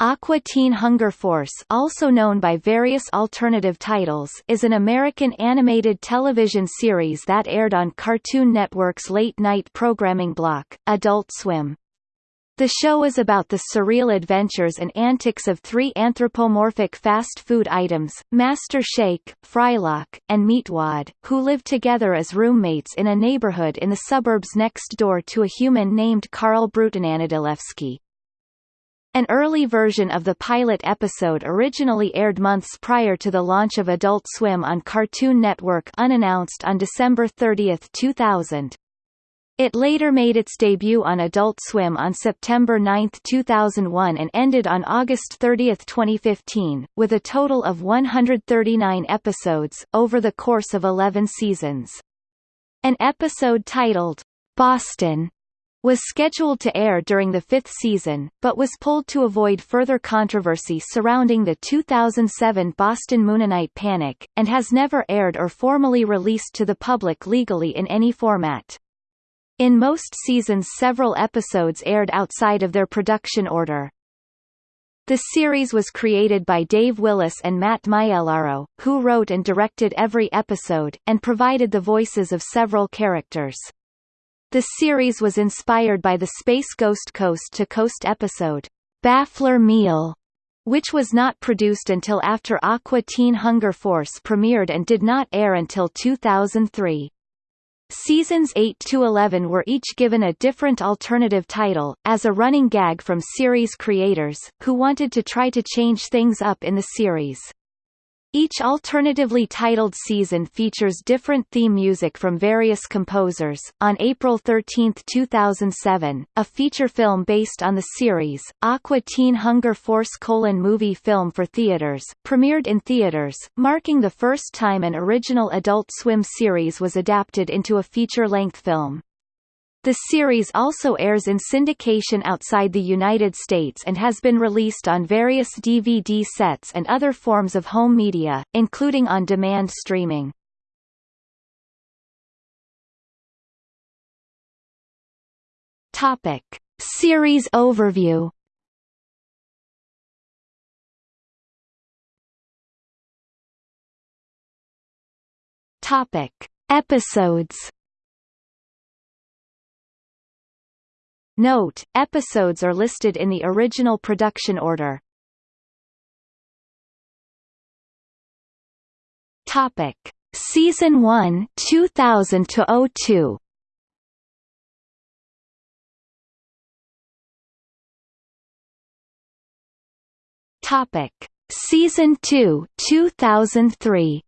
Aqua Teen Hunger Force also known by various alternative titles is an American animated television series that aired on Cartoon Network's late-night programming block, Adult Swim. The show is about the surreal adventures and antics of three anthropomorphic fast food items, Master Shake, Frylock, and Meatwad, who live together as roommates in a neighborhood in the suburbs next door to a human named Carl Brutananadilewski. An early version of the pilot episode originally aired months prior to the launch of Adult Swim on Cartoon Network unannounced on December 30, 2000. It later made its debut on Adult Swim on September 9, 2001 and ended on August 30, 2015, with a total of 139 episodes, over the course of 11 seasons. An episode titled, Boston, was scheduled to air during the fifth season, but was pulled to avoid further controversy surrounding the 2007 Boston Mooninite panic, and has never aired or formally released to the public legally in any format. In most seasons several episodes aired outside of their production order. The series was created by Dave Willis and Matt Maiellaro, who wrote and directed every episode, and provided the voices of several characters. The series was inspired by the Space Ghost Coast to Coast episode, Baffler Meal, which was not produced until after Aqua Teen Hunger Force premiered and did not air until 2003. Seasons 8 to 11 were each given a different alternative title, as a running gag from series creators, who wanted to try to change things up in the series. Each alternatively titled season features different theme music from various composers. On April 13, 2007, a feature film based on the series, Aqua Teen Hunger Force colon movie film for theaters, premiered in theaters, marking the first time an original Adult Swim series was adapted into a feature-length film. The series also airs in syndication outside the United States and has been released on various DVD sets and other forms of home media, including on-demand streaming. Topic. Series overview Topic. Episodes Note, episodes are listed in the original production order. Topic: Season 1, 2000 to 02. Topic: Season 2, 2003.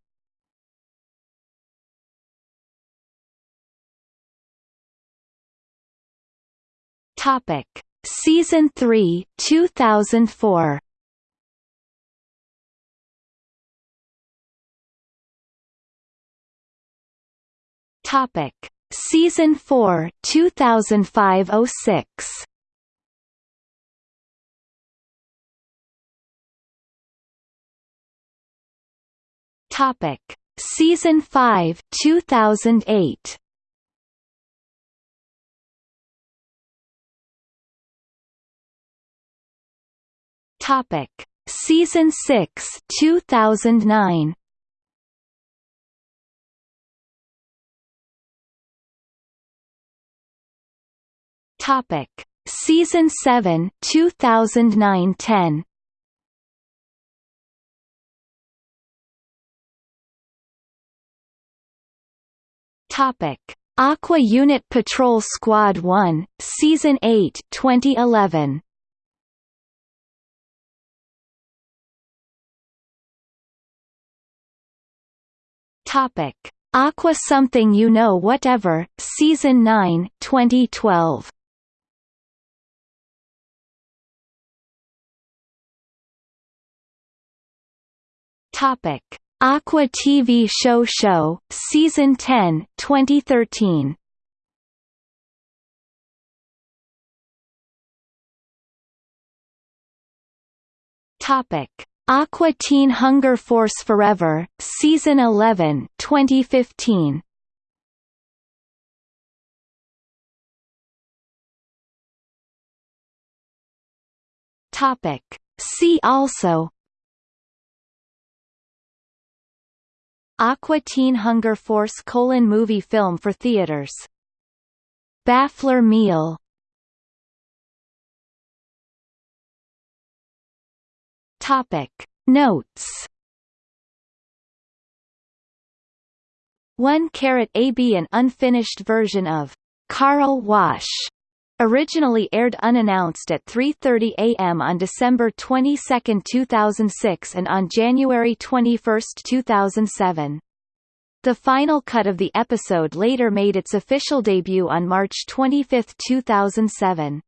Topic: Season 3, 2004. Topic: Season 4, 2005-06. Topic: Season 5, 2008. Topic: Season 6, 2009. Topic: Season 7, 2009-10. Topic: Aqua Unit Patrol Squad 1, Season 8, 2011. Topic: Aqua Something You Know Whatever, Season 9, 2012. Topic: Aqua TV Show Show, Season 10, 2013. Topic: Aqua Teen Hunger Force Forever, Season 11 2015. Topic. See also Aqua Teen Hunger Force colon movie film for theaters Baffler meal Topic Notes 1 caret AB An unfinished version of Carl Wash originally aired unannounced at 3.30 a.m. on December 22, 2006 and on January 21, 2007. The final cut of the episode later made its official debut on March 25, 2007.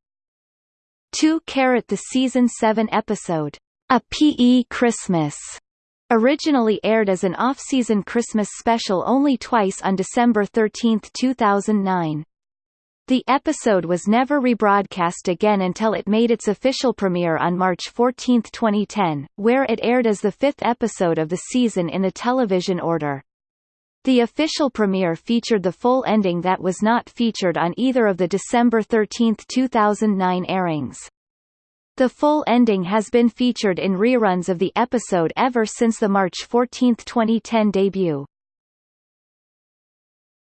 2 caret The Season 7 episode, A P.E. Christmas, originally aired as an off-season Christmas special only twice on December 13, 2009. The episode was never rebroadcast again until it made its official premiere on March 14, 2010, where it aired as the fifth episode of the season in the television order. The official premiere featured the full ending that was not featured on either of the December 13, 2009 airings. The full ending has been featured in reruns of the episode ever since the March 14, 2010 debut.